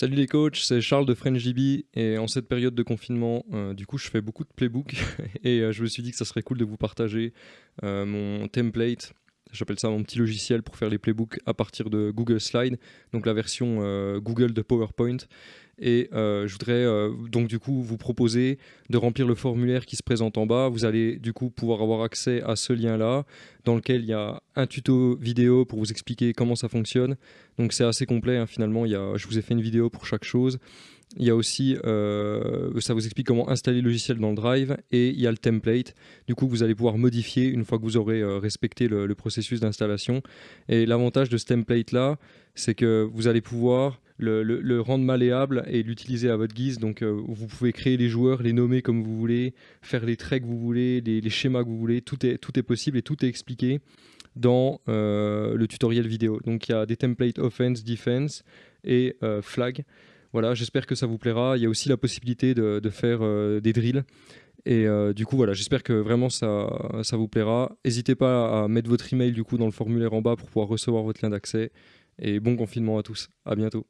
Salut les coachs, c'est Charles de FrenchDB et en cette période de confinement, euh, du coup je fais beaucoup de playbook et euh, je me suis dit que ça serait cool de vous partager euh, mon template, j'appelle ça mon petit logiciel pour faire les playbooks à partir de Google Slide, donc la version Google de PowerPoint et euh, je voudrais euh, donc du coup vous proposer de remplir le formulaire qui se présente en bas. Vous allez du coup pouvoir avoir accès à ce lien-là dans lequel il y a un tuto vidéo pour vous expliquer comment ça fonctionne. Donc c'est assez complet hein, finalement, il y a, je vous ai fait une vidéo pour chaque chose. Il y a aussi, euh, ça vous explique comment installer le logiciel dans le Drive et il y a le template. Du coup, vous allez pouvoir modifier une fois que vous aurez respecté le, processus d'installation. Et l'avantage de ce template-là, c'est que vous allez pouvoir le, rendre malléable et l'utiliser à votre guise. Donc euh, vous pouvez créer les joueurs, les nommer comme vous voulez, faire les traits que vous voulez, les, schémas que vous voulez. Tout est, possible et tout est expliqué dans euh, le tutoriel vidéo. Donc il y a des templates offense, defense et euh, flag. Voilà, j'espère que ça vous plaira. Il y a aussi la possibilité de, faire des drills. Et du coup, voilà, j'espère que vraiment ça, ça vous plaira. N'hésitez pas à mettre votre email du coup dans le formulaire en bas pour pouvoir recevoir votre lien d'accès. Et bon confinement à tous. À bientôt.